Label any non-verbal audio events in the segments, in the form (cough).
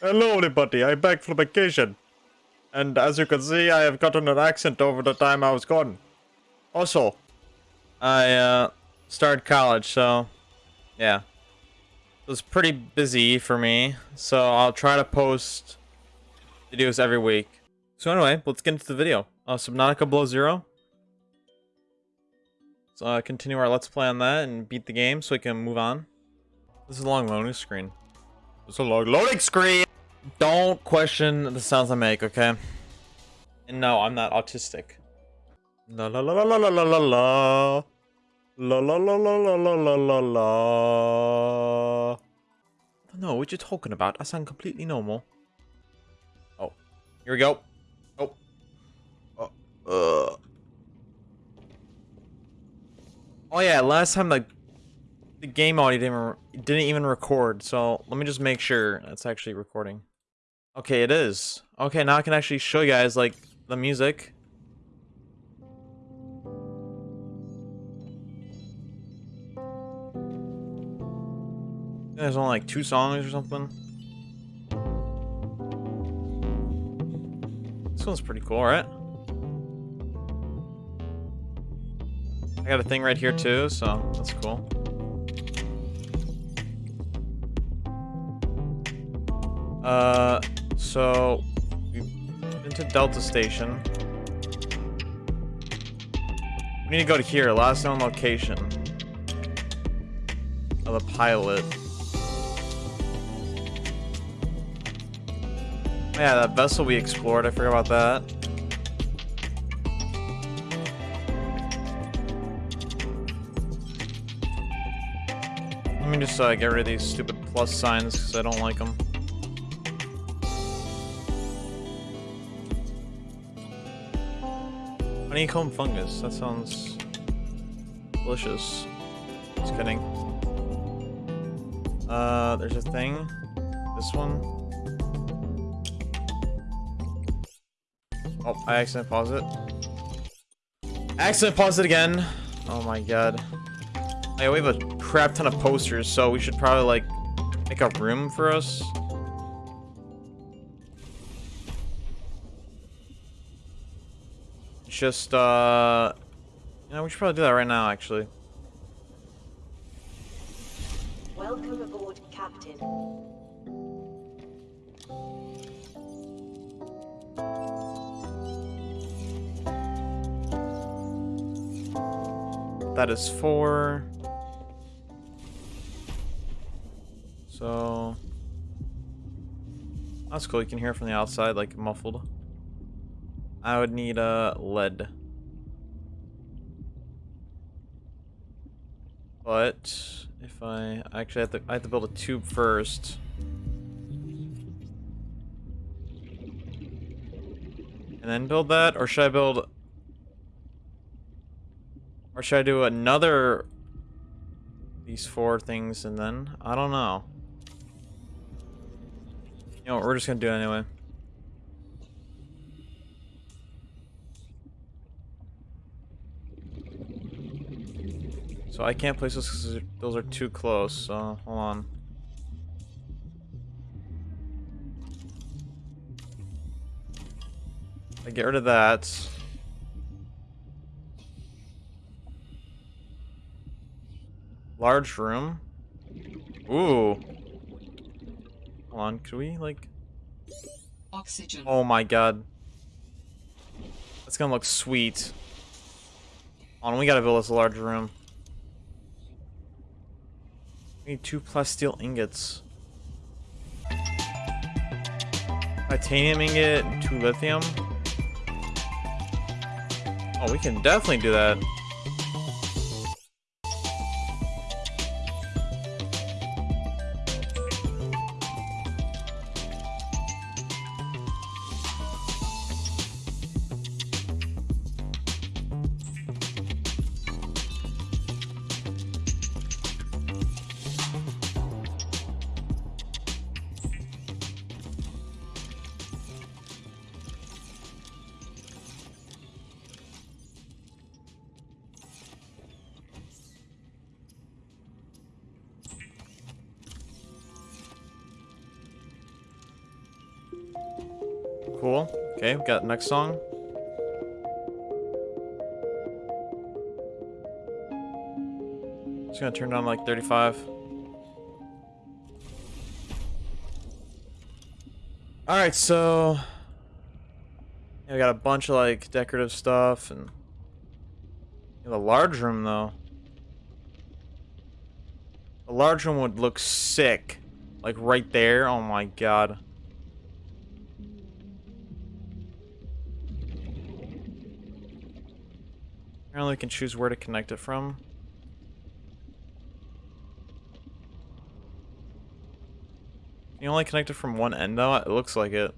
Hello, everybody. I'm back from vacation. And as you can see, I have gotten an accent over the time I was gone. Also, I uh, started college, so yeah. It was pretty busy for me, so I'll try to post videos every week. So anyway, let's get into the video. Uh, Subnautica Below Zero. So uh, continue our let's play on that and beat the game so we can move on. This is a long loading screen. Is a long loading screen! Don't question the sounds I make, okay? And no, I'm not autistic. La la la la la la la la la. La la la la la la la la la. Don't what you're talking about. I sound completely normal. Oh, here we go. Oh. Oh. Uh. Oh yeah, last time like the game audio didn't didn't even record. So let me just make sure it's actually recording. Okay, it is. Okay, now I can actually show you guys, like, the music. There's only like two songs or something. This one's pretty cool, right? I got a thing right here too, so that's cool. Uh, so, we've been to Delta Station. We need to go to here, last known location of the pilot. Yeah, that vessel we explored, I forgot about that. Let me just uh, get rid of these stupid plus signs because I don't like them. Honeycomb fungus. That sounds delicious. Just kidding. Uh, there's a thing. This one. Oh, I accidentally paused it. Accident paused it again. Oh my god. Hey, we have a crap ton of posters, so we should probably like make a room for us. Just, uh... You know, we should probably do that right now, actually. Welcome aboard, Captain. That is four. So... That's cool, you can hear from the outside, like, muffled. I would need a uh, lead. But if I actually have to, I have to build a tube first. And then build that, or should I build, or should I do another these four things and then I don't know. You know, what, we're just gonna do it anyway. So I can't place those because those are too close, so hold on. I get rid of that. Large room. Ooh. Hold on, could we like Oxygen. Oh my god. That's gonna look sweet. Hold on, we gotta build us a large room. Need two plus steel ingots. Titanium ingot, two lithium. Oh, we can definitely do that. Got next song. Just gonna turn down like 35. Alright, so yeah, we got a bunch of like decorative stuff and yeah, the large room though. The large room would look sick. Like right there. Oh my god. Apparently we can choose where to connect it from. You only connect it from one end though? It looks like it.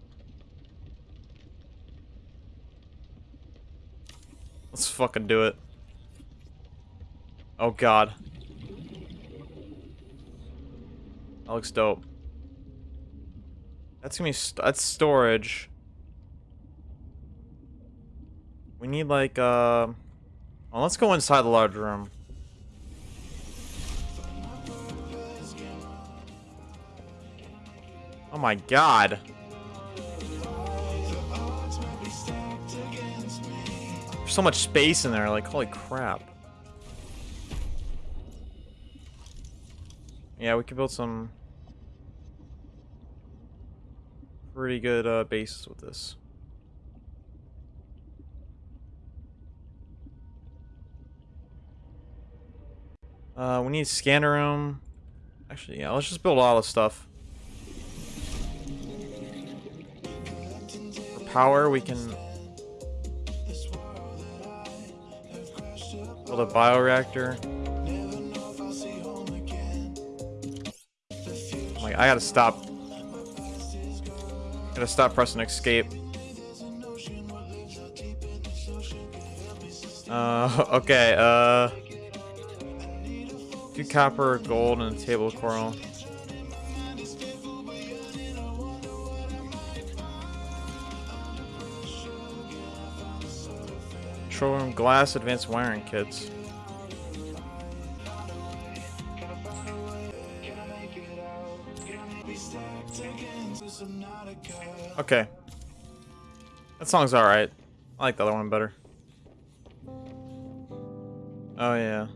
Let's fucking do it. Oh god. That looks dope. That's gonna be st that's storage. We need like uh well, let's go inside the large room. Oh my god. There's so much space in there, like holy crap. Yeah, we could build some pretty good uh, bases with this. Uh, we need scanner room. Actually, yeah, let's just build all the stuff. For power, we can build a bioreactor. Like, I gotta stop. Gotta stop pressing escape. Uh, (laughs) okay, uh... Two copper, gold, and a table coral. Control room glass advanced wiring kits. Okay. That song's alright. I like the other one better. Oh yeah.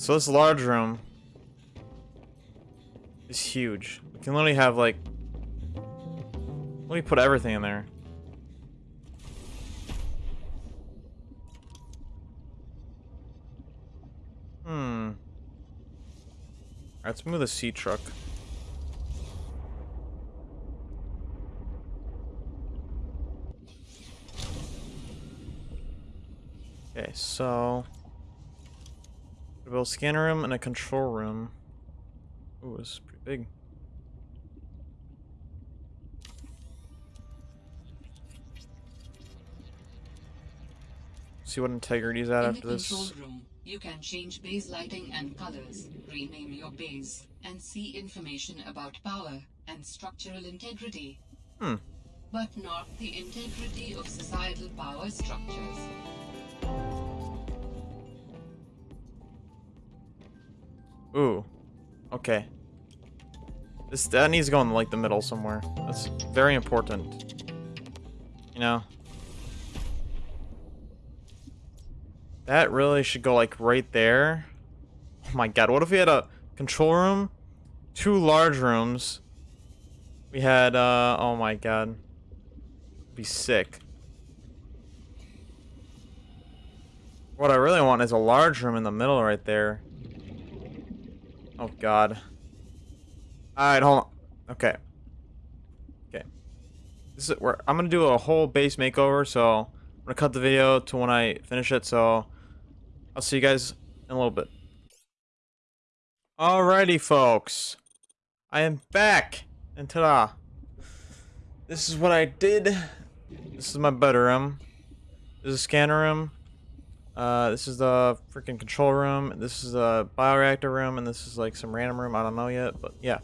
So this large room is huge. We can literally have like let me put everything in there. Hmm. Let's move the sea truck. Okay, so we build a scanner room and a control room. Ooh, this is pretty big. See what integrity's at In after the this. control room, you can change base lighting and colors, rename your base, and see information about power and structural integrity. Hmm. But not the integrity of societal power structures. Ooh. Okay. This that needs to go in like the middle somewhere. That's very important. You know. That really should go like right there. Oh my god, what if we had a control room? Two large rooms. We had uh oh my god. Be sick. What I really want is a large room in the middle right there. Oh god. Alright, hold on. Okay. Okay. This is where I'm gonna do a whole base makeover, so I'm gonna cut the video to when I finish it, so I'll see you guys in a little bit. Alrighty folks. I am back and ta-da. This is what I did. This is my bedroom. This is a scanner room. Uh, this is the freaking control room. This is the bioreactor room, and this is like some random room. I don't know yet, but yeah.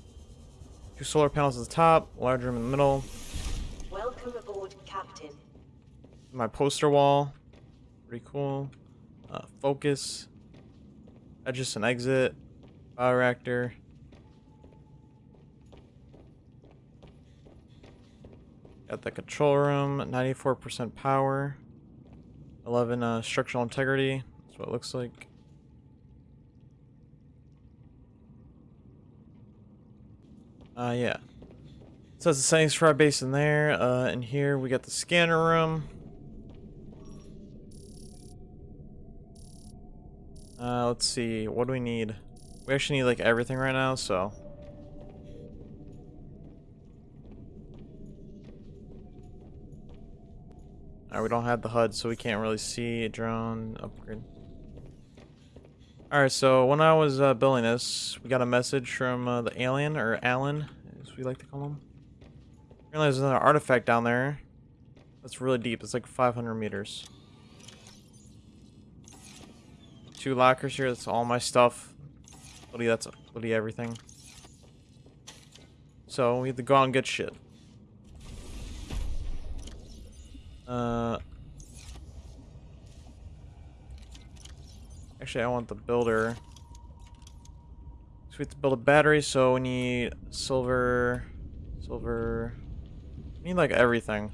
Two solar panels at the top, large room in the middle. Welcome aboard, Captain. My poster wall, pretty cool. Uh, focus. That's just an exit. Bioreactor. Got the control room, 94% power. 11 uh, structural integrity. That's what it looks like. Uh, yeah. So that's the settings for our base in there. Uh, and here we got the scanner room. Uh, let's see. What do we need? We actually need like everything right now, so. Alright, we don't have the HUD, so we can't really see a drone upgrade. Alright, so when I was uh, building this, we got a message from uh, the alien, or Alan, as we like to call him. Apparently there's another artifact down there. That's really deep. It's like 500 meters. Two lockers here. That's all my stuff. Literally, that's literally everything. So we have to go out and get shit. Uh, actually, I want the builder. So we have to build a battery, so we need silver, silver. We need like everything.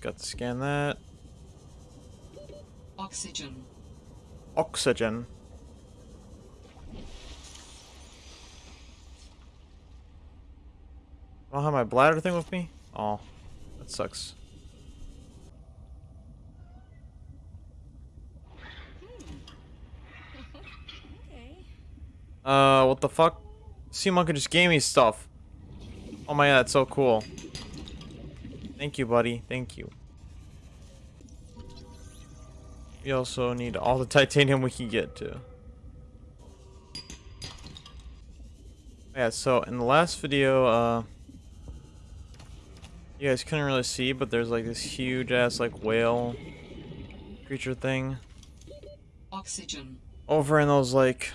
Got to scan that. Oxygen. Oxygen. I don't have my bladder thing with me? Oh, that sucks. Uh, what the fuck? Sea Monkey just gave me stuff. Oh my god, that's so cool. Thank you, buddy. Thank you. We also need all the titanium we can get to. Yeah, so in the last video, uh, you guys couldn't really see, but there's like this huge ass like whale creature thing Oxygen. over in those like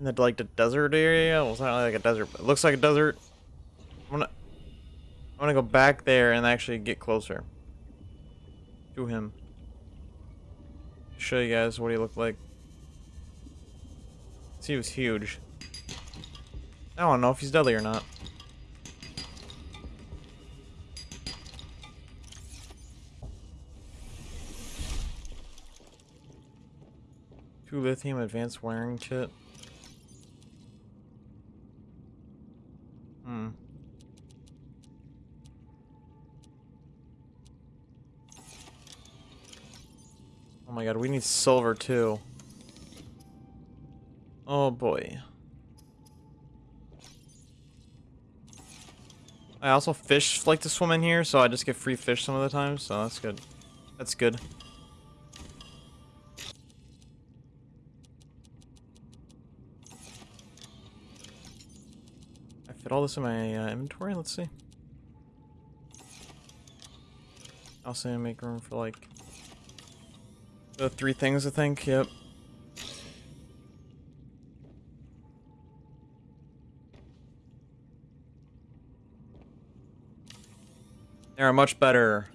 in the like the desert area. Well, it's not like a desert, but it looks like a desert. I'm gonna I'm gonna go back there and actually get closer to him. Show you guys what he looked like. See, he was huge. I don't know if he's deadly or not. Two lithium advanced wiring kit. God, we need silver too. Oh boy. I also fish like to swim in here, so I just get free fish some of the time, so that's good. That's good. I fit all this in my uh, inventory, let's see. I'll say Also make room for like the three things, I think. Yep. They are much better.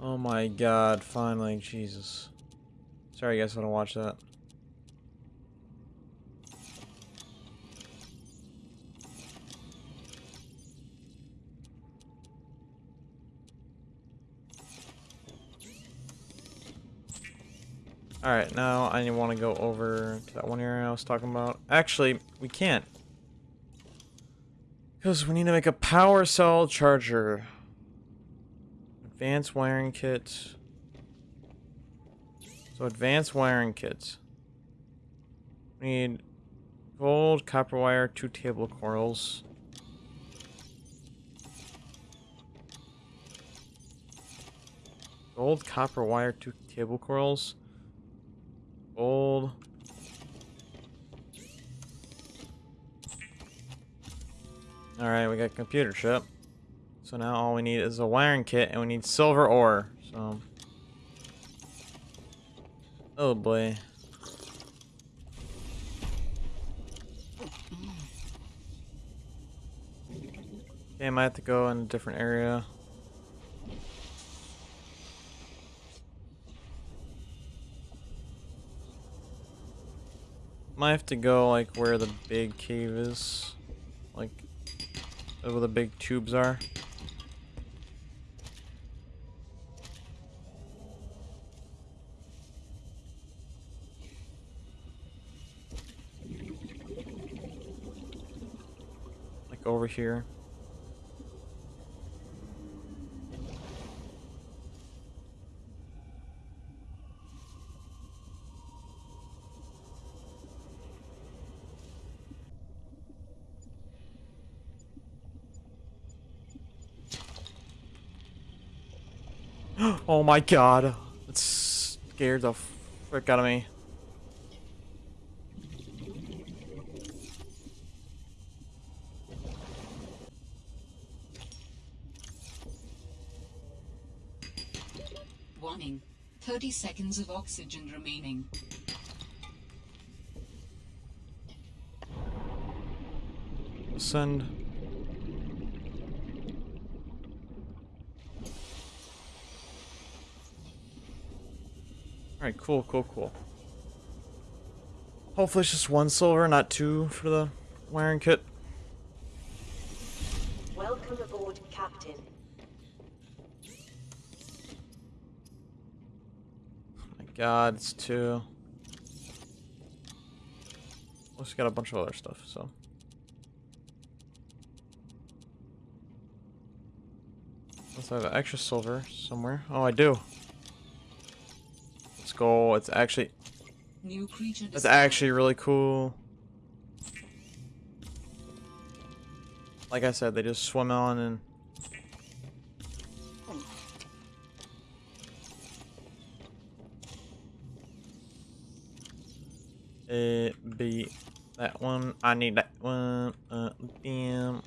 Oh my god, finally, Jesus. Sorry you guys want to watch that. Alright, now I want to go over to that one area I was talking about. Actually, we can't. Because we need to make a power cell charger. Advanced wiring kit. So advanced wiring kits. We need gold, copper wire, two table coils. Gold, copper wire, two table coils. Gold. Alright, we got computer chip. So now all we need is a wiring kit and we need silver ore. So Oh boy. Okay, I might have to go in a different area. Might have to go like where the big cave is. Like where the big tubes are. Like over here. Oh my god. That scared the frick out of me. Warning. 30 seconds of oxygen remaining. Send. Alright, cool, cool, cool. Hopefully it's just one silver, not two for the wiring kit. Welcome aboard, Captain. Oh My god, it's two. Also got a bunch of other stuff, so. Unless I have extra silver somewhere. Oh, I do. Let's. It's actually, New creature discovered. actually really cool. Like I said, they just swim on and A, B, that one. I need that one. Uh, bam.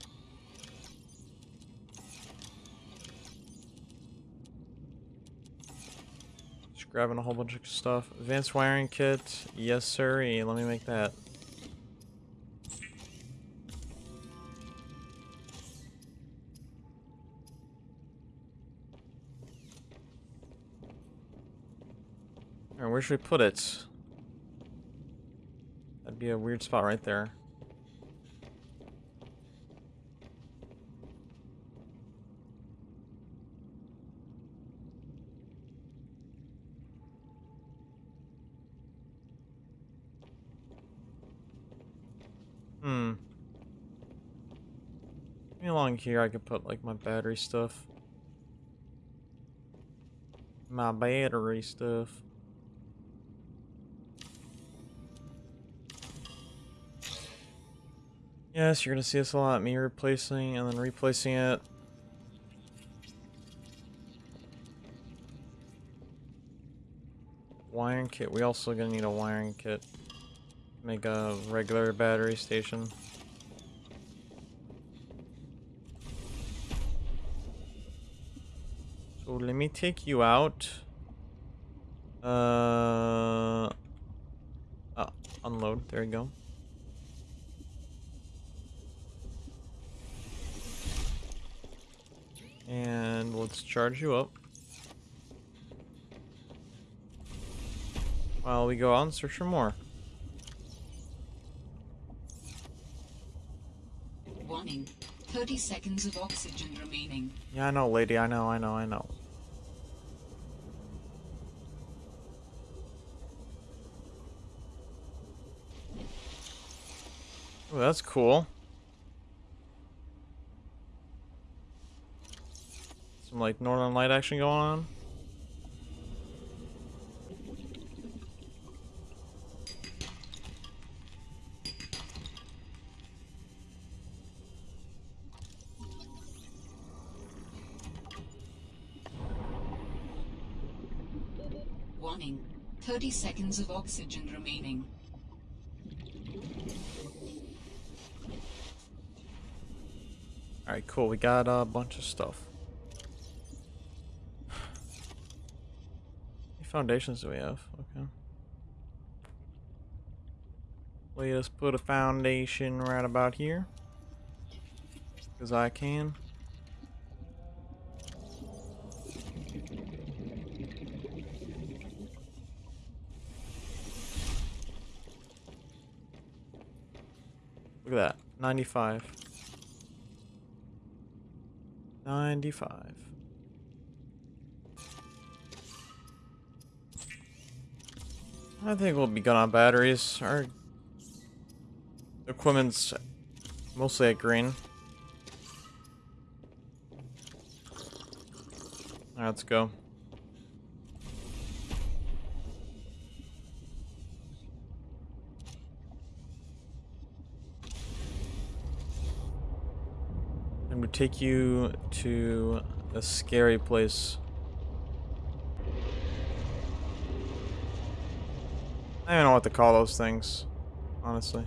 Grabbing a whole bunch of stuff. Advanced wiring kit. Yes, sir. Let me make that. Alright, where should we put it? That'd be a weird spot right there. Hmm. Along here I could put like my battery stuff. My battery stuff. Yes, you're gonna see us a lot. Me replacing and then replacing it. Wiring kit. We also gonna need a wiring kit. Make a regular battery station. Me take you out. Uh, oh, unload. There you go. And let's charge you up. While we go out and search for more. Warning. 30 seconds of oxygen remaining. Yeah, I know, lady. I know, I know, I know. Oh, that's cool. Some like Northern Light action going on. Warning. 30 seconds of oxygen remaining. Alright, cool. We got a bunch of stuff. Foundations do we have? Okay. Let us put a foundation right about here. Because I can. Look at that. 95. 95. I think we'll be good on batteries. Our equipment's mostly at green. Let's go. Take you to a scary place. I don't know what to call those things, honestly.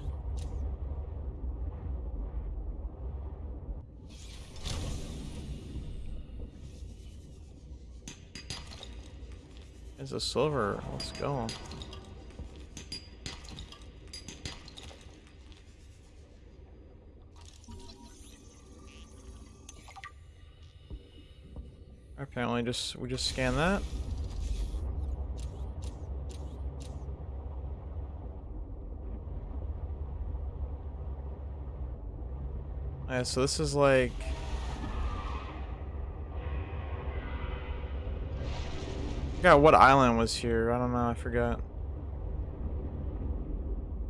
It's a silver. Let's go. Apparently just we just scan that. Yeah, so this is like forgot what island was here. I don't know. I forgot.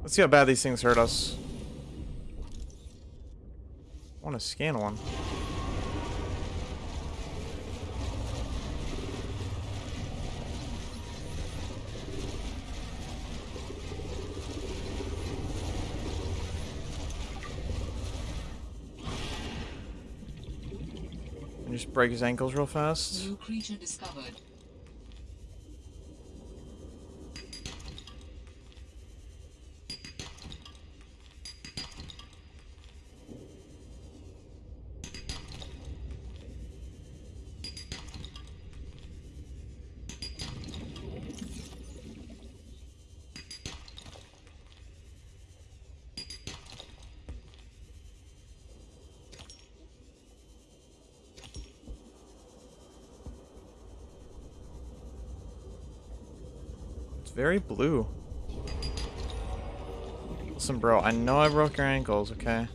Let's see how bad these things hurt us. I want to scan one. Break his ankles real fast. New creature discovered. Very blue. Listen, bro, I know I broke your ankles, okay?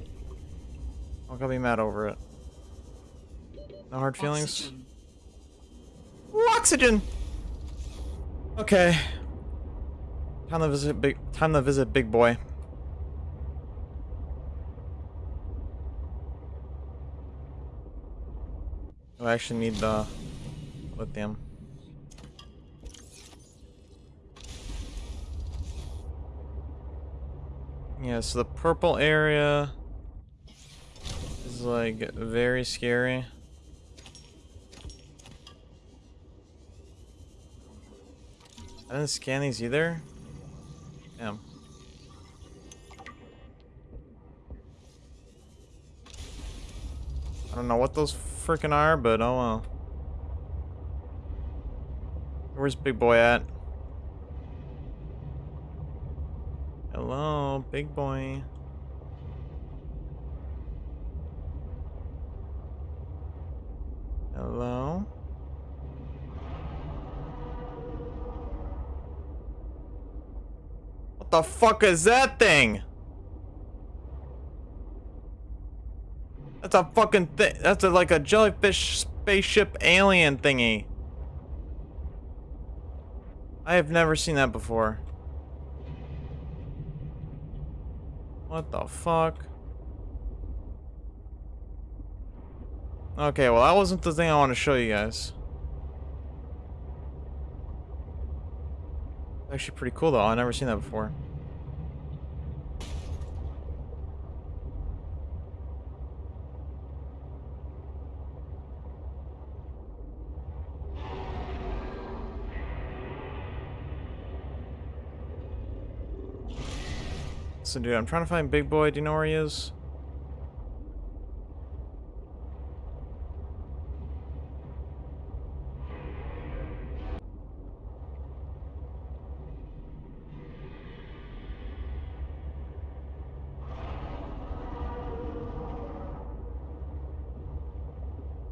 I'm gonna be mad over it. No hard feelings? Oxygen. Oxygen! Okay. Time to visit big time to visit big boy. I actually need the lithium. Yeah, so the purple area is like very scary. I didn't scan these either. Damn. I don't know what those freaking are, but oh well. Where's Big Boy at? Hello, Big Boy. Hello? What the fuck is that thing? That's a fucking thing. That's a, like a jellyfish spaceship alien thingy. I have never seen that before. What the fuck? Okay, well that wasn't the thing I want to show you guys. Actually pretty cool though, I've never seen that before. I'm trying to find Big Boy. Do you know where he is?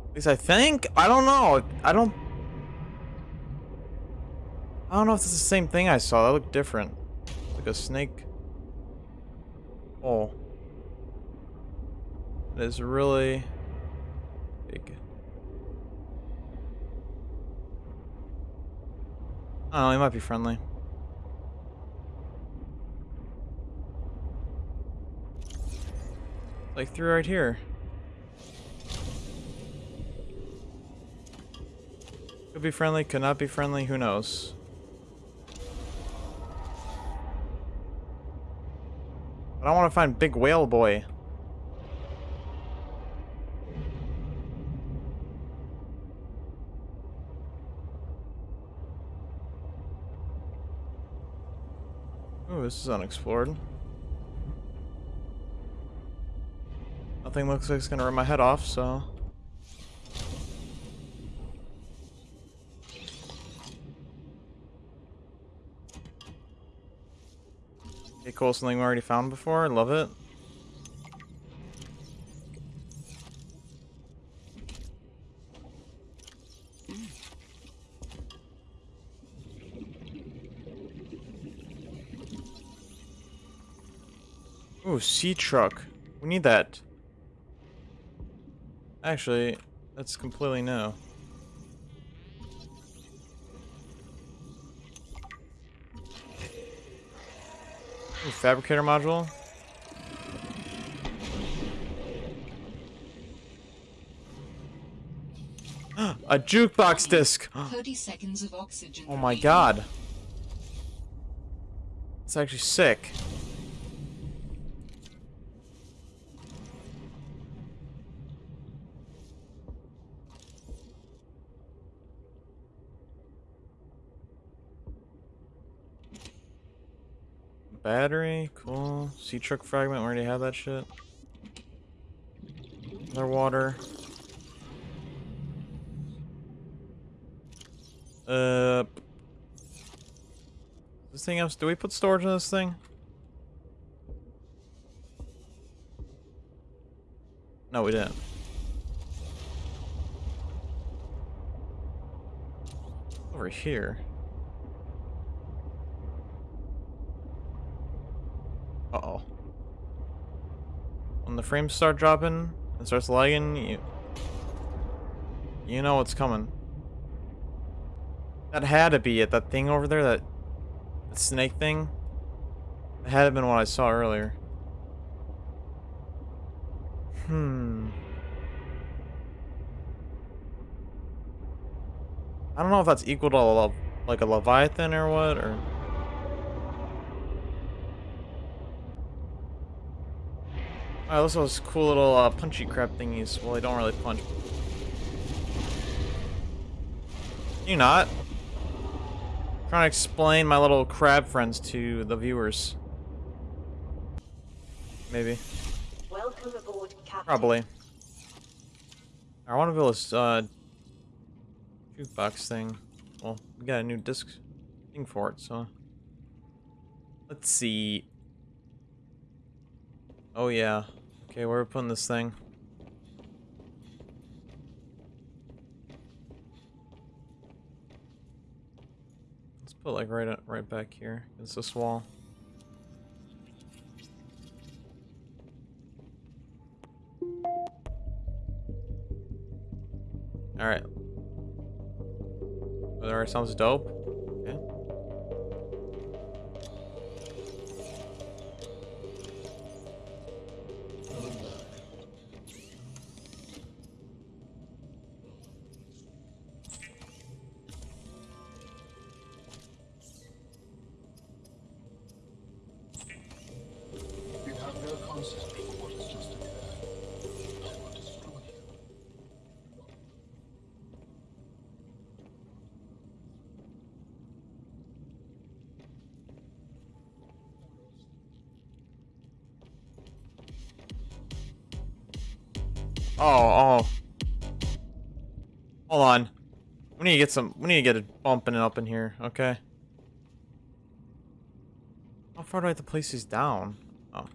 At least I think. I don't know. I don't. I don't know if it's the same thing I saw. That looked different. Like a snake. Oh. It is really big. Oh, he might be friendly. Like through right here. Could be friendly, could not be friendly, who knows? But I want to find Big Whale Boy. Ooh, this is unexplored. Nothing looks like it's gonna rip my head off, so... cool, something we already found before, I love it. Ooh, sea truck. We need that. Actually, that's completely new. Fabricator module. (gasps) A jukebox disc. (gasps) 30 seconds of oxygen. Oh my god. It's actually sick. Battery, cool. Sea truck fragment, we already have that shit. Underwater. Uh, this thing else? Do we put storage in this thing? No, we didn't. Over here. Uh-oh. When the frames start dropping and starts lagging, you... You know what's coming. That had to be it. That thing over there, that, that snake thing. That had to been what I saw earlier. Hmm. I don't know if that's equal to a, like a leviathan or what, or. Alright, those are those cool little uh, punchy crab thingies. Well, they don't really punch. You not? trying to explain my little crab friends to the viewers. Maybe. Welcome aboard, Captain. Probably. I want to build this uh, jukebox thing. Well, we got a new disc thing for it, so. Let's see. Oh, yeah. Okay, where are we putting this thing? Let's put like right up, right back here. It's this wall. All right. Right, sounds dope. Need to get some. We need to get it bumping up in here. Okay. How far do I have to place these down? Oh.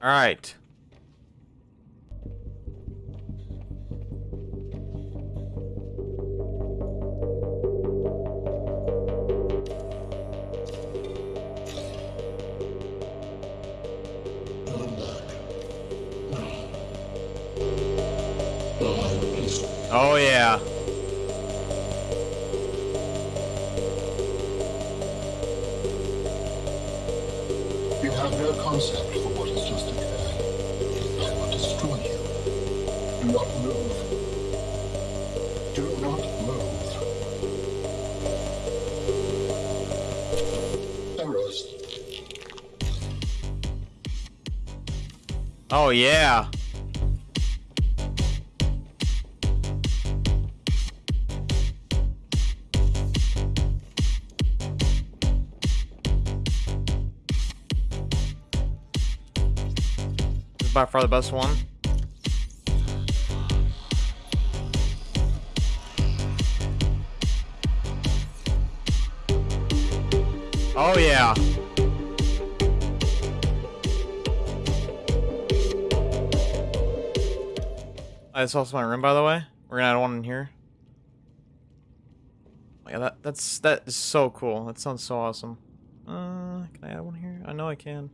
All right. Oh yeah. This is by far the best one. Uh, This also my room, by the way. We're gonna add one in here. Oh, yeah, that that's that is so cool. That sounds so awesome. Uh, can I add one here? I know I can.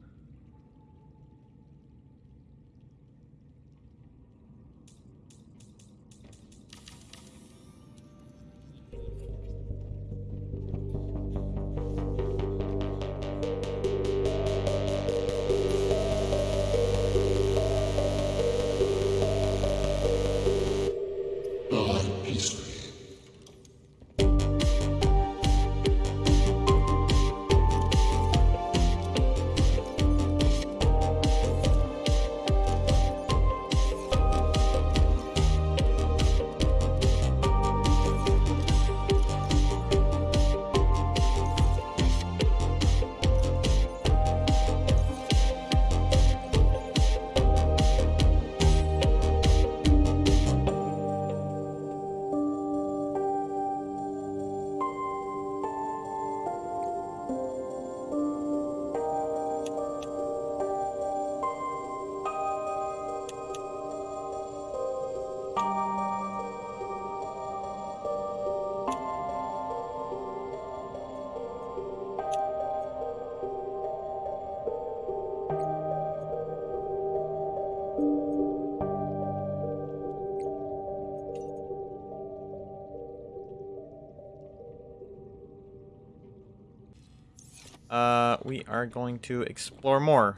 We are going to explore more.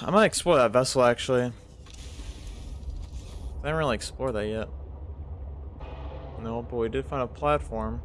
I'm gonna explore that vessel actually. I haven't really explored that yet. No, but we did find a platform.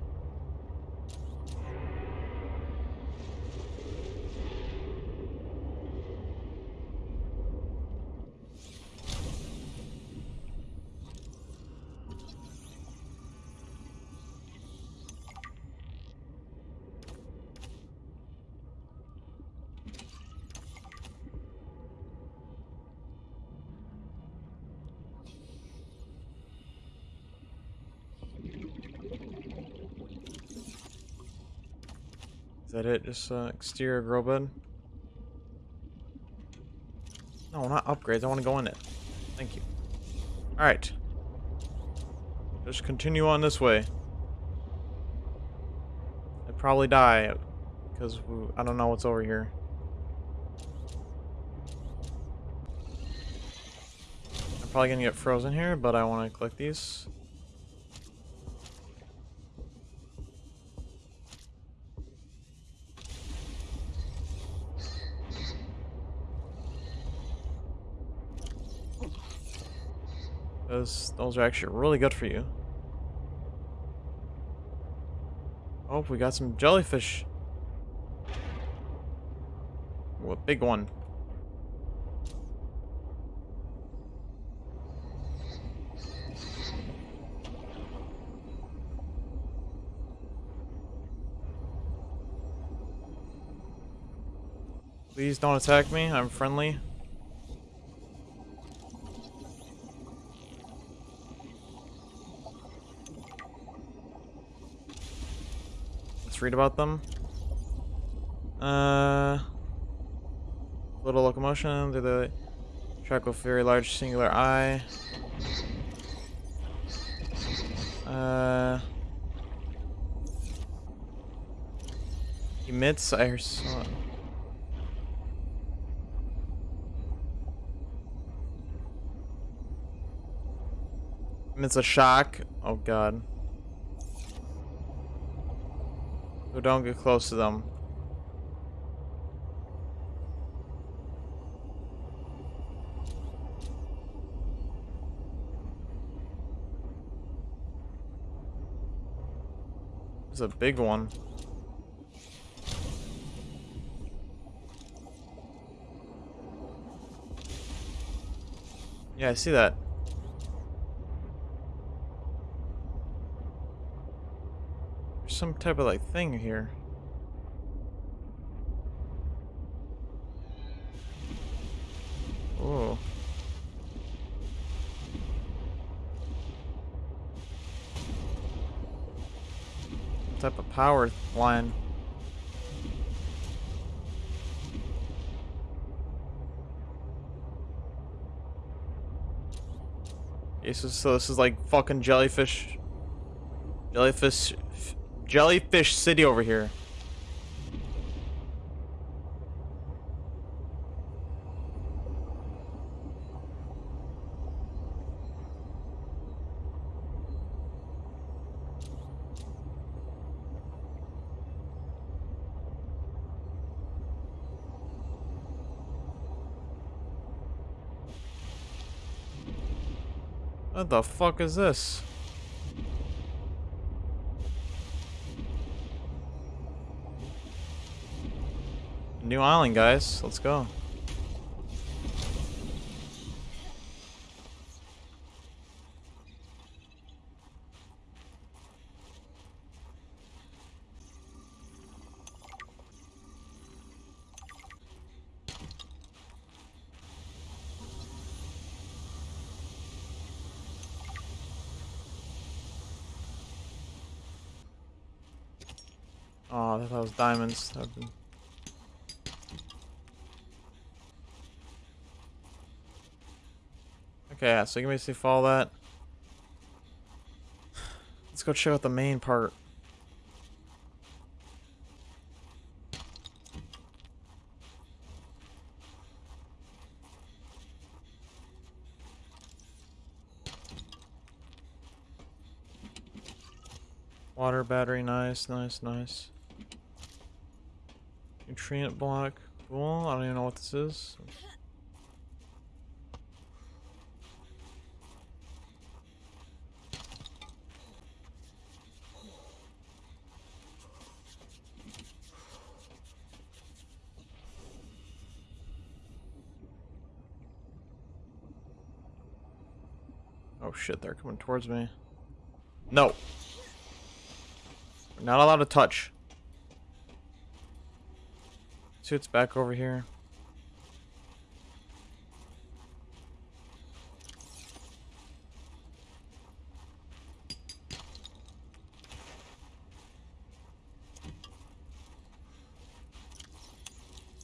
It? Just uh, exterior grow bed? No, not upgrades. I want to go in it. Thank you. Alright. Just continue on this way. I'd probably die because I don't know what's over here. I'm probably gonna get frozen here, but I want to click these. Those those are actually really good for you. Oh, we got some jellyfish. Ooh, a big one. Please don't attack me. I'm friendly. Let's read about them. Uh, little locomotion through the track with very large singular eye. Uh, emits. I saw. It's a shock. Oh god. So don't get close to them. It's a big one. Yeah, I see that. Some type of like thing here. Oh. Type of power line. Okay, so, so this is like fucking jellyfish, jellyfish, jellyfish city over here. What the fuck is this? New island, guys. Let's go. Oh, I thought that was diamonds. That would've been- Okay, yeah, so you can basically follow that. Let's go check out the main part. Water battery, nice, nice, nice. Nutrient block, cool. I don't even know what this is. Oh shit, they're coming towards me. No. We're not allowed to touch. Suit's back over here.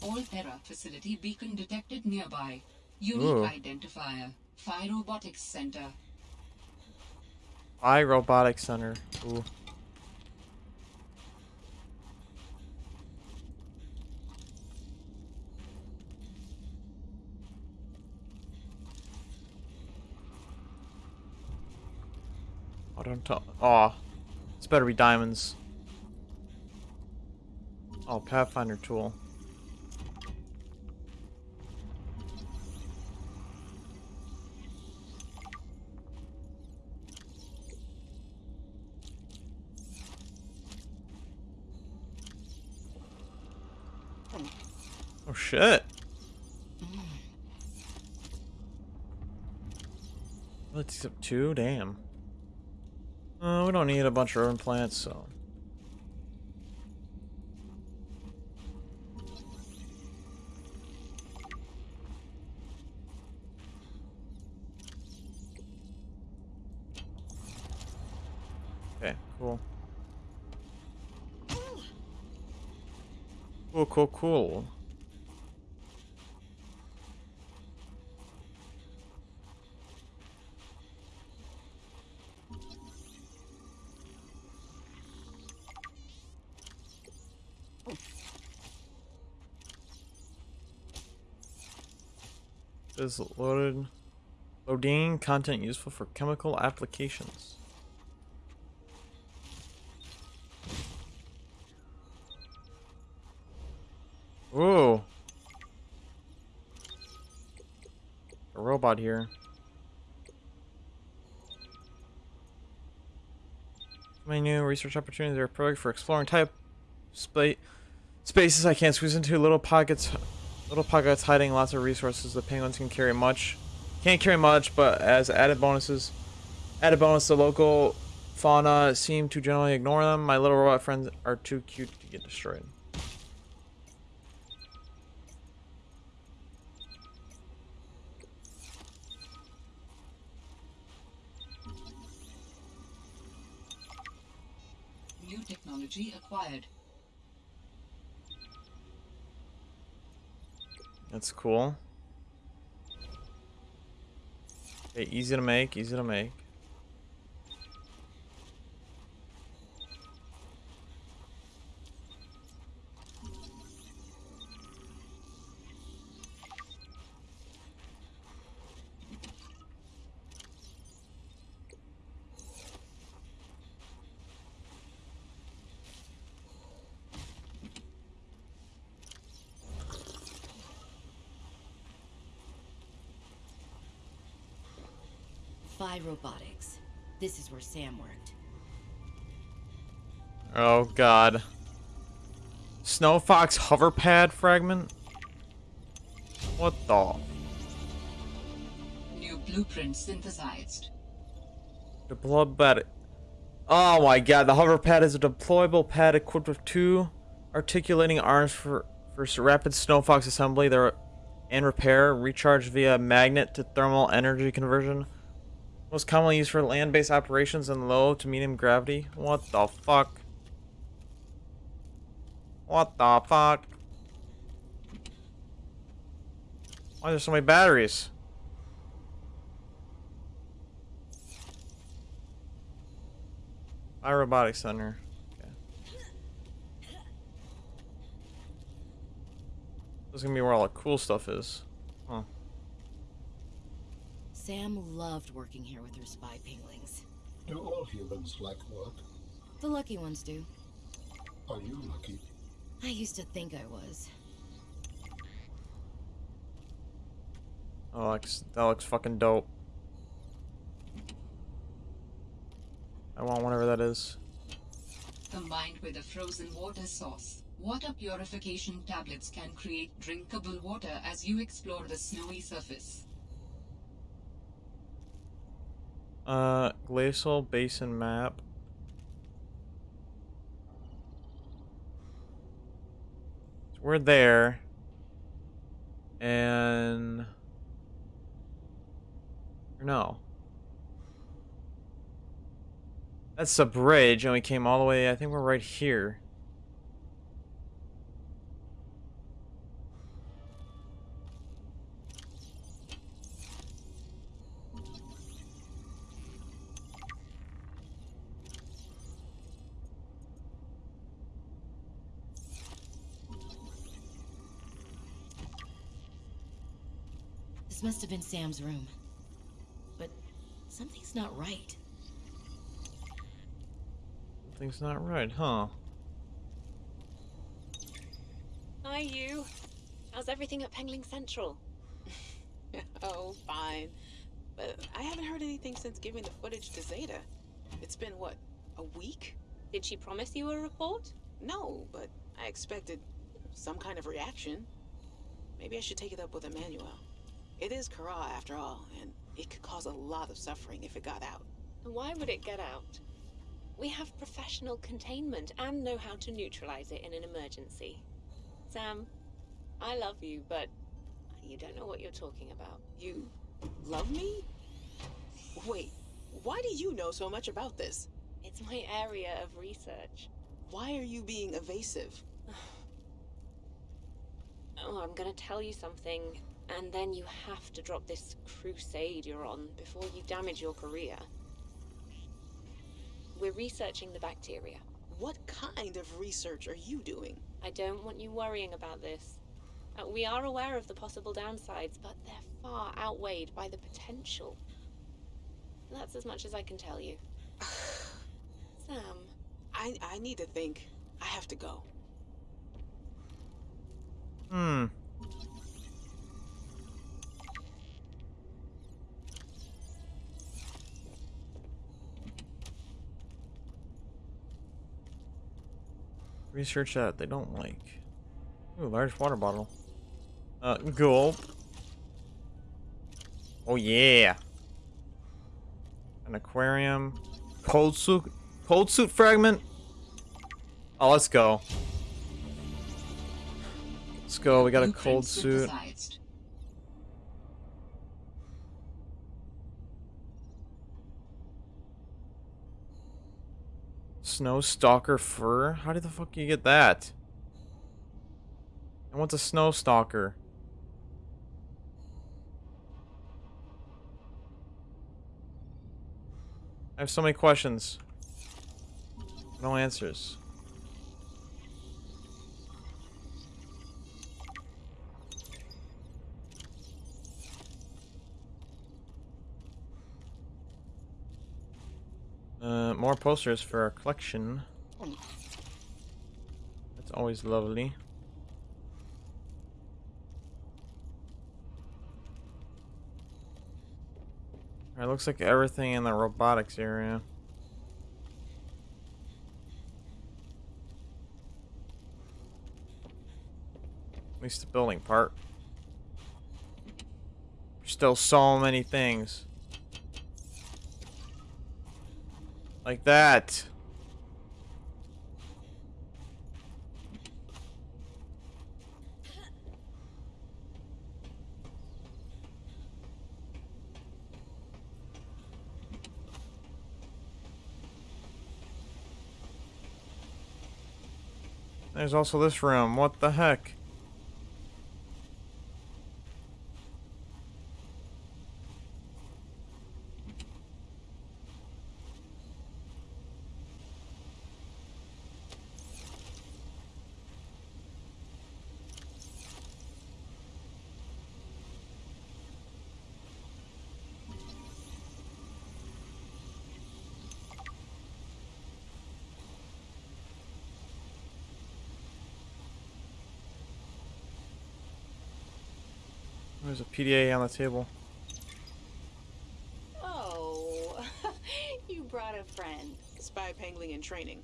Alterra facility beacon detected nearby. Unique Ooh. identifier. Phi Robotics Center. I robotic Center. Ooh. Oh, don't tell. Oh, it's better be diamonds. Oh, Pathfinder tool. Shit. Let's up two. Damn. Uh, we don't need a bunch of urban plants, so. Okay, cool. Cool, cool, cool. Is loaded. Loading content useful for chemical applications. Ooh. A robot here. My new research opportunities are perfect for exploring type spa spaces I can't squeeze into. Little pockets, little pockets hiding lots of resources. The penguins can carry much. Can't carry much, but as added bonuses, added bonus, the local fauna seem to generally ignore them. My little robot friends are too cute to get destroyed. New technology acquired. That's cool. Okay, easy to make, easy to make. Phi Robotics. This is where Sam worked. Oh god. Snow Fox hover pad fragment? What the? New blueprint synthesized. Deployable pad. Oh my god, the hover pad is a deployable pad equipped with two articulating arms for, for rapid Snow Fox assembly there and repair, recharged via magnet to thermal energy conversion. Most commonly used for land-based operations in low to medium gravity. What the fuck? What the fuck? Why are there so many batteries? iRobotics Center. Okay. This is gonna be where all the cool stuff is. Huh. Sam loved working here with her spy penglings. Do all humans like work? The lucky ones do. Are you lucky? I used to think I was. That looks, that looks fucking dope. I want whatever that is. Combined with a frozen water source, water purification tablets can create drinkable water as you explore the snowy surface. Uh, glacial basin map. So we're there. And... No. That's the bridge, and we came all the way, I think we're right here. This must have been Sam's room. But something's not right. Something's not right, huh? Hi, you. How's everything at Pengling Central? (laughs) oh, fine. But I haven't heard anything since giving the footage to Zeta. It's been, what, a week? Did she promise you a report? No, but I expected some kind of reaction. Maybe I should take it up with Emmanuel. It is Kharaa, after all, and it could cause a lot of suffering if it got out. Why would it get out? We have professional containment and know how to neutralize it in an emergency. Sam, I love you, but you don't know what you're talking about. You love me? Wait, why do you know so much about this? It's my area of research. Why are you being evasive? (sighs) Oh, I'm gonna tell you something, and then you have to drop this crusade you're on before you damage your career. We're researching the bacteria. What kind of research are you doing? I don't want you worrying about this. Uh, we are aware of the possible downsides, but they're far outweighed by the potential. That's as much as I can tell you. (sighs) Sam, I, I need to think. I have to go. Hmm. Research that they don't like. Ooh, large water bottle. Uh, gulp. Oh yeah. An aquarium. Cold suit. Cold suit fragment. Oh, let's go. Let's go. We got a cold suit. Snow stalker fur? How did the fuck you get that? And what's a snow stalker? I have so many questions. No answers. Uh, more posters for our collection. That's always lovely. Alright, looks like everything in the robotics area. At least the building part. Still so many things. Like that. There's also this room. What the heck? There's a PDA on the table. Oh, (laughs) you brought a friend. Spy pengling and training.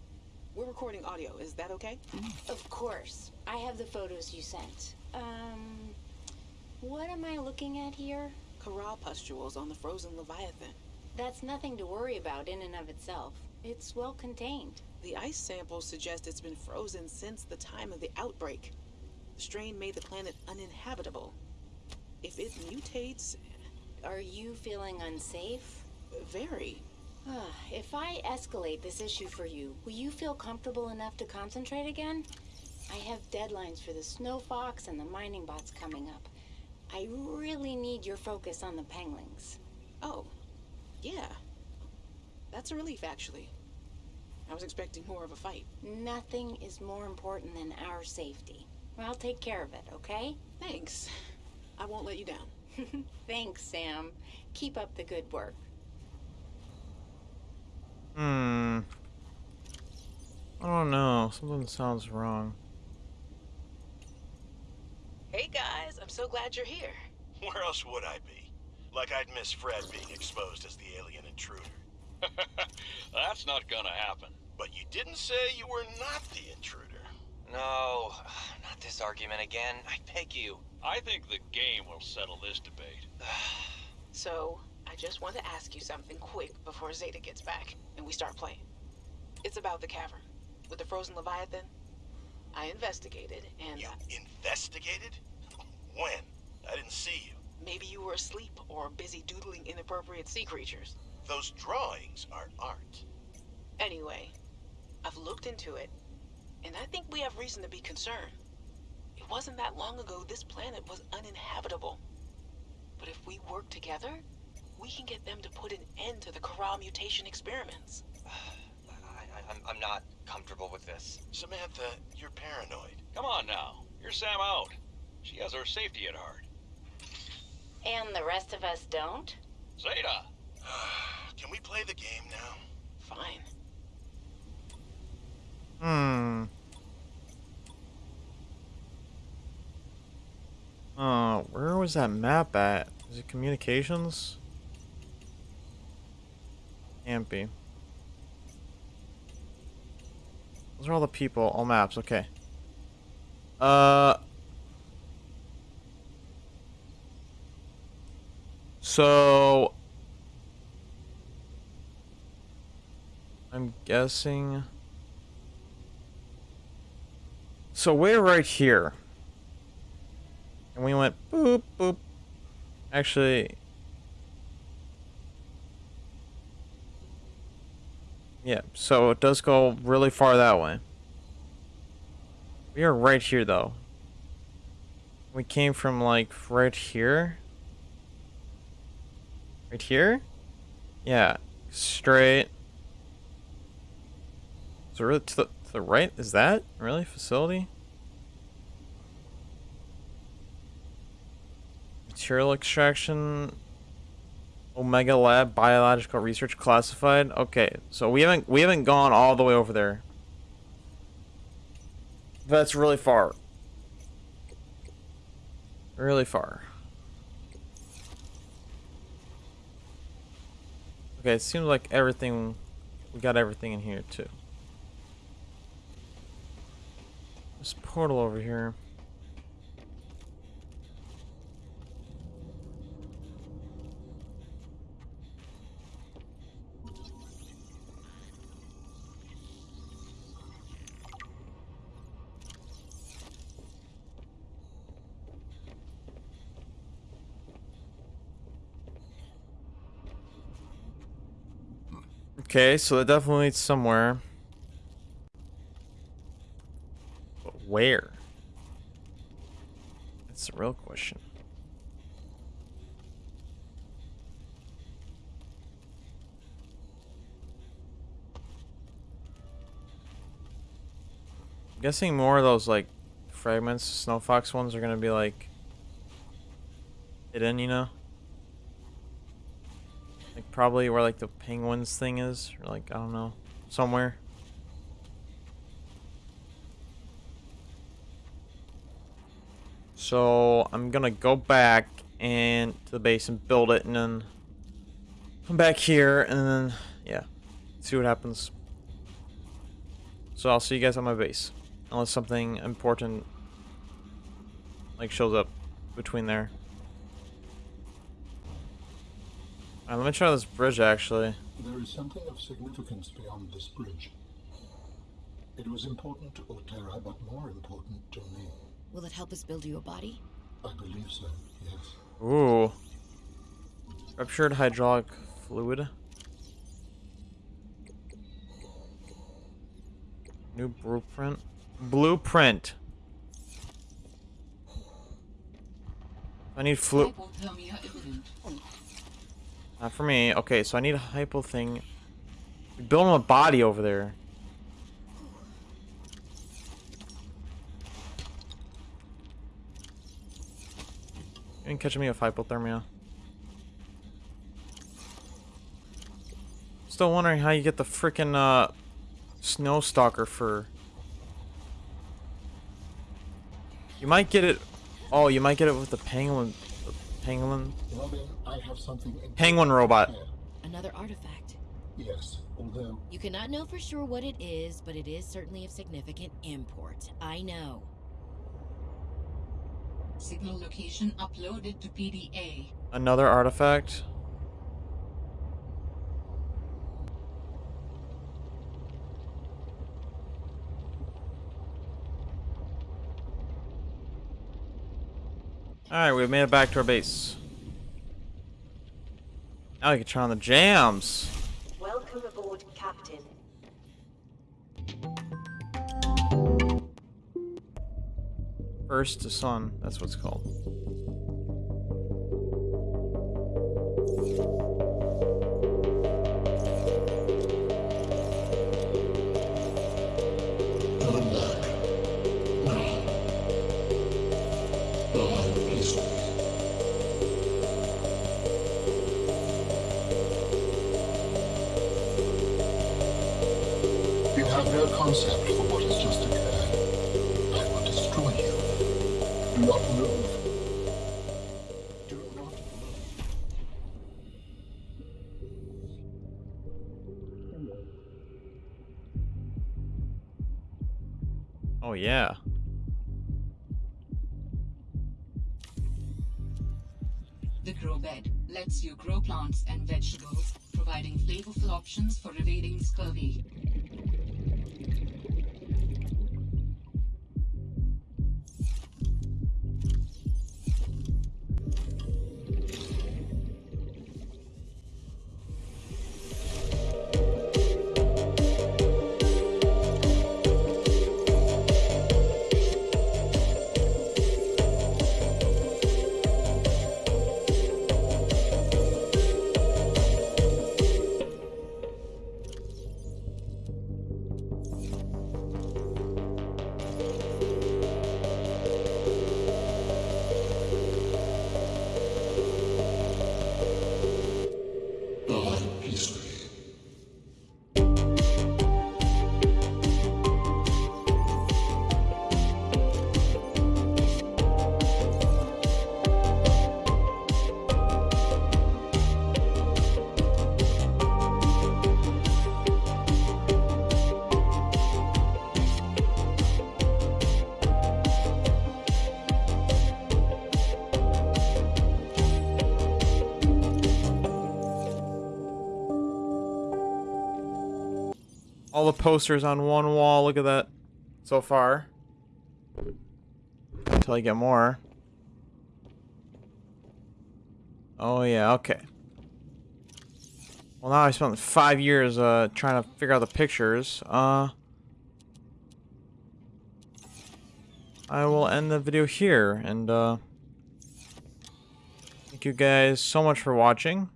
We're recording audio. Is that okay? Of course. I have the photos you sent. Um, what am I looking at here? Kharaa pustules on the frozen Leviathan. That's nothing to worry about in and of itself. It's well contained. The ice samples suggest it's been frozen since the time of the outbreak. The strain made the planet uninhabitable. If it mutates, Are you feeling unsafe? very. Ah, if I escalate this issue for you, will you feel comfortable enough to concentrate again? I have deadlines for the Snow Fox and the mining bots coming up. I really need your focus on the penglings. Oh, yeah. That's a relief, actually. I was expecting more of a fight. Nothing is more important than our safety. I'll take care of it, okay? Thanks. I won't let you down. (laughs) Thanks, Sam. Keep up the good work. Hmm. I don't know. Something sounds wrong. Hey guys, I'm so glad you're here. Where else would I be? Like I'd miss Fred being exposed as the alien intruder. (laughs) That's not gonna happen. But you didn't say you were not the intruder. No, (sighs) not this argument again. I beg you. I think the game will settle this debate. (sighs) So, I just want to ask you something quick before Zeta gets back and we start playing. It's about the cavern with the frozen Leviathan. I investigated and You investigated? (laughs) When? I didn't see you. maybe you were asleep or busy doodling inappropriate sea creatures. Those drawings are art. Anyway, I've looked into it, and I think we have reason to be concerned. It wasn't that long ago this planet was uninhabitable. But if we work together, we can get them to put an end to the Kharaa mutation experiments. (sighs) I, I, I'm, I'm not comfortable with this. Samantha, you're paranoid. Come on now. You're Sam out. She has our safety at heart. And the rest of us don't? Zeta! (sighs) Can we play the game now? Fine. Hmm. Uh, where was that map at? Is it communications? Can't be. Those are all the people, all maps, okay. Uh. So. I'm guessing. So we're right here. And we went boop, boop. Actually. Yeah, so it does go really far that way. We are right here, though. We came from, like, right here. Right here? Yeah, straight. So really, to the, to the right? Is that really facility? Material extraction. Omega Lab biological research classified. Okay, so we haven't we haven't gone all the way over there. That's really far. Really far. Okay, it seems like everything we got everything in here too. This portal over here. Okay, so that definitely leads somewhere. But where? That's the real question. I'm guessing more of those like fragments, Snow Fox ones are gonna be like hidden, you know? Probably where like the penguins thing is, or like I don't know, somewhere. So I'm gonna go back and to the base and build it, and then come back here, and then yeah, see what happens. So I'll see you guys on my base, unless something important like shows up between there. Alright, let me try this bridge actually. There is something of significance beyond this bridge. It was important to Alterra, but more important to me. Will it help us build you a body? I believe so, yes. Ooh. Ruptured hydraulic fluid. New blueprint. Blueprint. I need flu. Not for me. Okay, so I need a hypo thing. Build him a body over there. You ain't catching me with hypothermia. Still wondering how you get the freaking uh, snow stalker fur. You might get it. Oh, you might get it with the penguin. The penguin. Robin, I have something Penguin robot. to. Another artifact. Yes, although You cannot know for sure what it is, but it is certainly of significant import. I know. Signal location uploaded to PDA. Another artifact. Alright, we've made it back to our base. Now we can turn on the jams. Welcome aboard, Captain. First to sun, that's what it's called. Yeah. The Grow Bed lets you grow plants and vegetables, providing flavorful options for evading scurvy. The posters on one wall. Look at that. So far. Until I get more. Oh yeah, okay. Well now I spent five years uh trying to figure out the pictures. Uh I will end the video here and uh thank you guys so much for watching.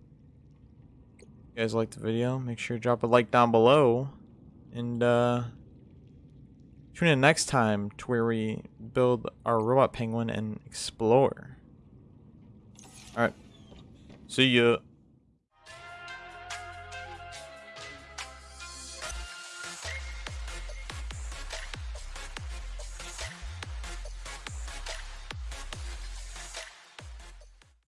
If you guys liked the video, make sure to drop a like down below. And uh tune in next time to where we build our robot penguin and explore. Alright. See ya.